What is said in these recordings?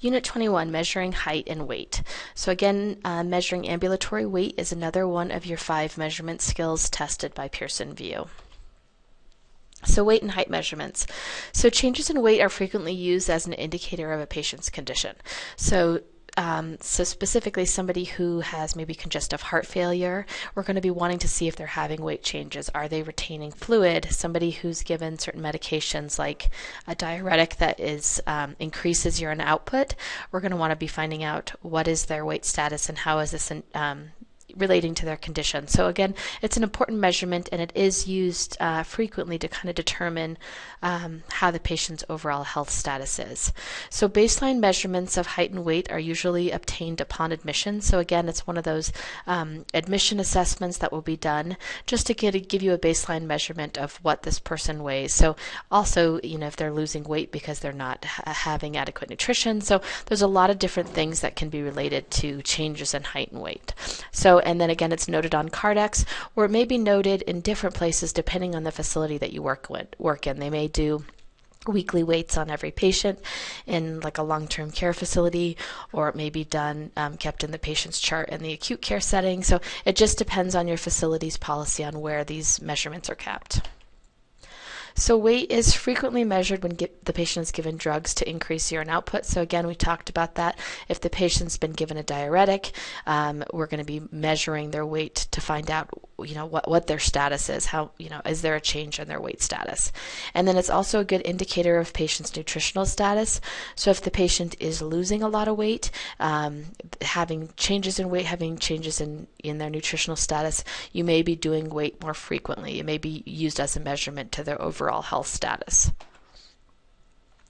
Unit 21, measuring height and weight. So again, uh, measuring ambulatory weight is another one of your five measurement skills tested by Pearson VUE. So weight and height measurements. So changes in weight are frequently used as an indicator of a patient's condition. So um, so specifically somebody who has maybe congestive heart failure, we're going to be wanting to see if they're having weight changes. Are they retaining fluid? Somebody who's given certain medications like a diuretic that is um, increases urine output, we're going to want to be finding out what is their weight status and how is this um, relating to their condition. So again, it's an important measurement and it is used uh, frequently to kind of determine um, how the patient's overall health status is. So baseline measurements of height and weight are usually obtained upon admission. So again, it's one of those um, admission assessments that will be done just to get, give you a baseline measurement of what this person weighs. So also, you know, if they're losing weight because they're not ha having adequate nutrition. So there's a lot of different things that can be related to changes in height and weight. So and then again, it's noted on Kardex, or it may be noted in different places depending on the facility that you work, with, work in. They may do weekly weights on every patient in like a long-term care facility or it may be done um, kept in the patient's chart in the acute care setting so it just depends on your facility's policy on where these measurements are kept. So weight is frequently measured when the patient is given drugs to increase urine output. So again, we talked about that. If the patient's been given a diuretic, um, we're going to be measuring their weight to find out, you know, what, what their status is. How, you know, is there a change in their weight status? And then it's also a good indicator of patient's nutritional status. So if the patient is losing a lot of weight, um, having changes in weight, having changes in, in their nutritional status, you may be doing weight more frequently. It may be used as a measurement to their overall overall health status.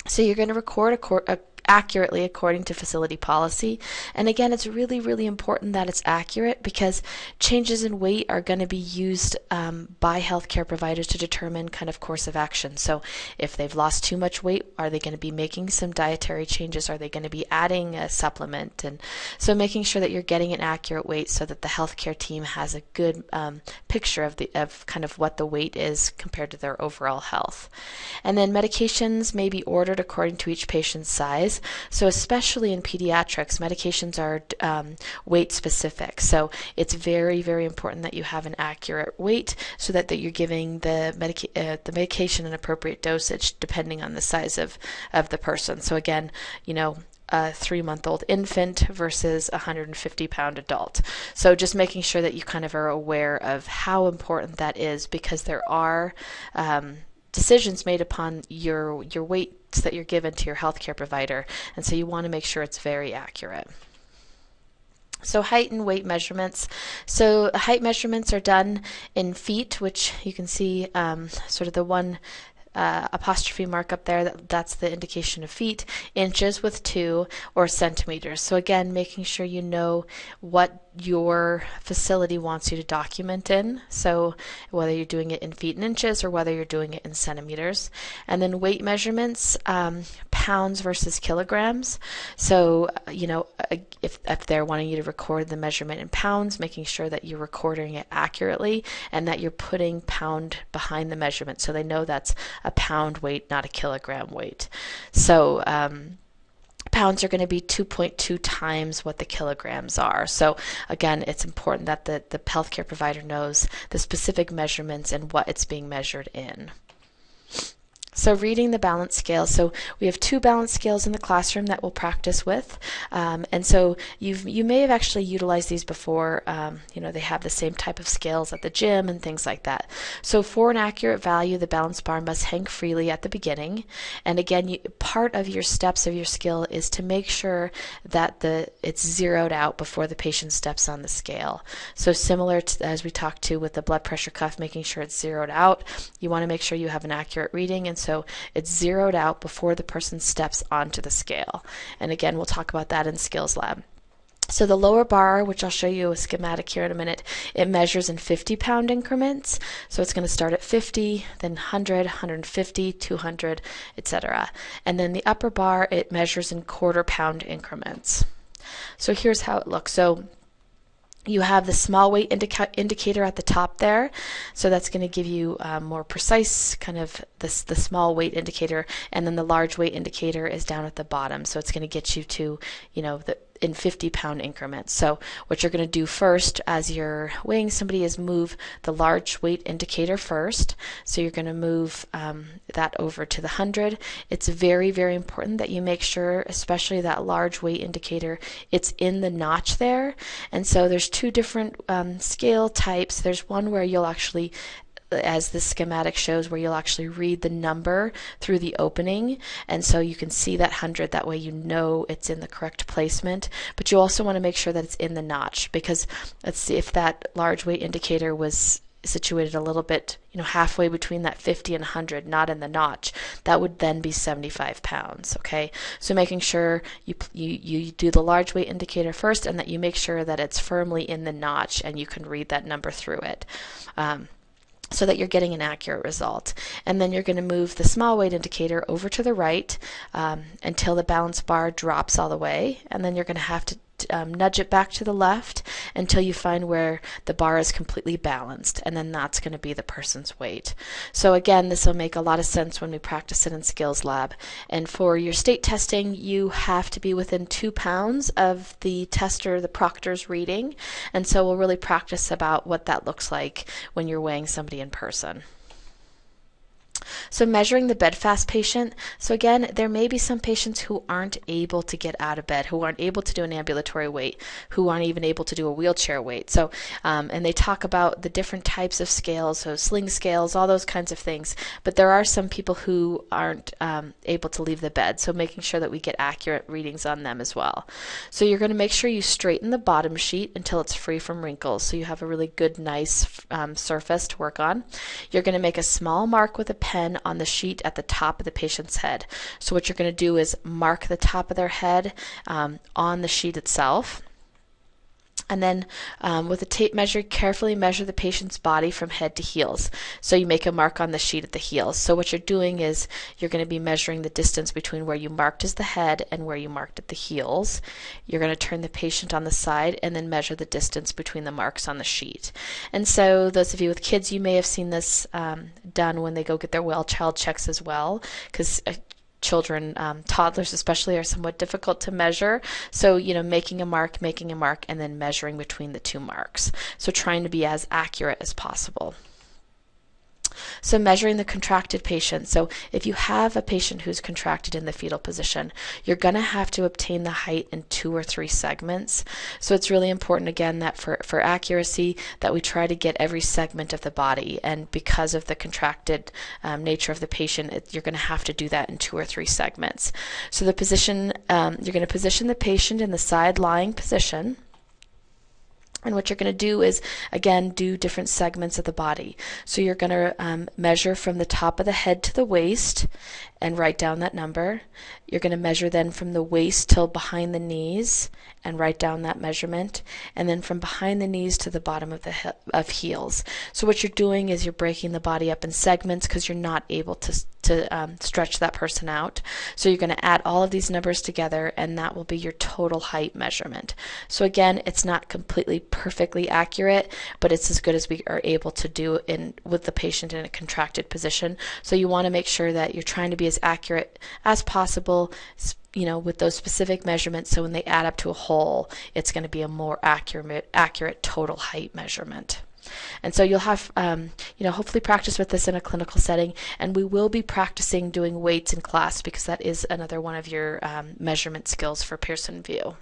So you're going to record a, a, accurately according to facility policy. And again, it's really, really important that it's accurate because changes in weight are going to be used um, by healthcare providers to determine kind of course of action. So if they've lost too much weight, are they going to be making some dietary changes? Are they going to be adding a supplement? And so making sure that you're getting an accurate weight so that the healthcare team has a good um, picture of the of kind of what the weight is compared to their overall health. And then medications may be ordered according to each patient's size. So especially in pediatrics, medications are um, weight specific. So it's very, very important that you have an accurate weight so that, that you're giving the, medica uh, the medication an appropriate dosage depending on the size of, of the person. So again, you know, a three month old infant versus a 150 pound adult. So just making sure that you kind of are aware of how important that is because there are um, decisions made upon your your weights that you're given to your healthcare provider, and so you want to make sure it's very accurate. So height and weight measurements. So height measurements are done in feet, which you can see um, sort of the one uh, apostrophe mark up there, that, that's the indication of feet, inches with two, or centimeters. So again, making sure you know what your facility wants you to document in. So whether you're doing it in feet and inches or whether you're doing it in centimeters. And then weight measurements, um, pounds versus kilograms. So, uh, you know, uh, if, if they're wanting you to record the measurement in pounds, making sure that you're recording it accurately and that you're putting pound behind the measurement so they know that's a pound weight, not a kilogram weight. So, um, pounds are going to be 2.2 times what the kilograms are. So again, it's important that the, the healthcare provider knows the specific measurements and what it's being measured in. So reading the balance scale. So we have two balance scales in the classroom that we'll practice with. Um, and so you've, you may have actually utilized these before. Um, you know, they have the same type of scales at the gym and things like that. So for an accurate value, the balance bar must hang freely at the beginning. And again, you, part of your steps of your skill is to make sure that the it's zeroed out before the patient steps on the scale. So similar to as we talked to with the blood pressure cuff, making sure it's zeroed out, you want to make sure you have an accurate reading. And so it's zeroed out before the person steps onto the scale. And again, we'll talk about that in Skills Lab. So the lower bar, which I'll show you a schematic here in a minute, it measures in 50 pound increments. So it's going to start at 50, then 100, 150, 200, etc. And then the upper bar, it measures in quarter pound increments. So here's how it looks. So you have the small weight indica indicator at the top there. So that's going to give you um, more precise kind of this the small weight indicator and then the large weight indicator is down at the bottom. So it's going to get you to you know the in 50 pound increments. So what you're going to do first as you're weighing somebody is move the large weight indicator first. So you're going to move um, that over to the 100. It's very, very important that you make sure, especially that large weight indicator, it's in the notch there. And so there's two different um, scale types. There's one where you'll actually as the schematic shows where you'll actually read the number through the opening. And so you can see that 100 that way you know it's in the correct placement. But you also want to make sure that it's in the notch because let's see if that large weight indicator was situated a little bit you know halfway between that 50 and 100 not in the notch that would then be 75 pounds okay? So making sure you you you do the large weight indicator first and that you make sure that it's firmly in the notch and you can read that number through it. Um, so that you're getting an accurate result. And then you're going to move the small weight indicator over to the right um, until the balance bar drops all the way. And then you're going to have to um, nudge it back to the left until you find where the bar is completely balanced and then that's going to be the person's weight. So again this will make a lot of sense when we practice it in skills lab and for your state testing you have to be within two pounds of the tester the proctor's reading and so we'll really practice about what that looks like when you're weighing somebody in person. So measuring the bedfast patient. So again, there may be some patients who aren't able to get out of bed, who aren't able to do an ambulatory weight, who aren't even able to do a wheelchair weight. So, um, and they talk about the different types of scales, so sling scales, all those kinds of things. But there are some people who aren't um, able to leave the bed. So making sure that we get accurate readings on them as well. So you're going to make sure you straighten the bottom sheet until it's free from wrinkles. So you have a really good, nice um, surface to work on. You're going to make a small mark with a pen pen on the sheet at the top of the patient's head. So what you're going to do is mark the top of their head um, on the sheet itself. And then um, with a tape measure, carefully measure the patient's body from head to heels. So you make a mark on the sheet at the heels. So what you're doing is you're going to be measuring the distance between where you marked as the head and where you marked at the heels. You're going to turn the patient on the side and then measure the distance between the marks on the sheet. And so those of you with kids, you may have seen this um, done when they go get their well child checks as well, because uh, children, um, toddlers especially, are somewhat difficult to measure. So, you know, making a mark, making a mark, and then measuring between the two marks. So, trying to be as accurate as possible. So measuring the contracted patient. So if you have a patient who's contracted in the fetal position, you're going to have to obtain the height in two or three segments. So it's really important again that for, for accuracy that we try to get every segment of the body. And because of the contracted um, nature of the patient, it, you're going to have to do that in two or three segments. So the position, um, you're going to position the patient in the side lying position. And what you're going to do is, again, do different segments of the body. So you're going to um, measure from the top of the head to the waist and write down that number. You're going to measure then from the waist till behind the knees and write down that measurement. And then from behind the knees to the bottom of the he of heels. So what you're doing is you're breaking the body up in segments because you're not able to to um, stretch that person out. So you're going to add all of these numbers together and that will be your total height measurement. So again, it's not completely perfectly accurate, but it's as good as we are able to do in with the patient in a contracted position. So you want to make sure that you're trying to be as accurate as possible you know, with those specific measurements, so when they add up to a whole, it's going to be a more accurate, accurate total height measurement. And so you'll have, um, you know, hopefully practice with this in a clinical setting. And we will be practicing doing weights in class because that is another one of your um, measurement skills for Pearson VUE.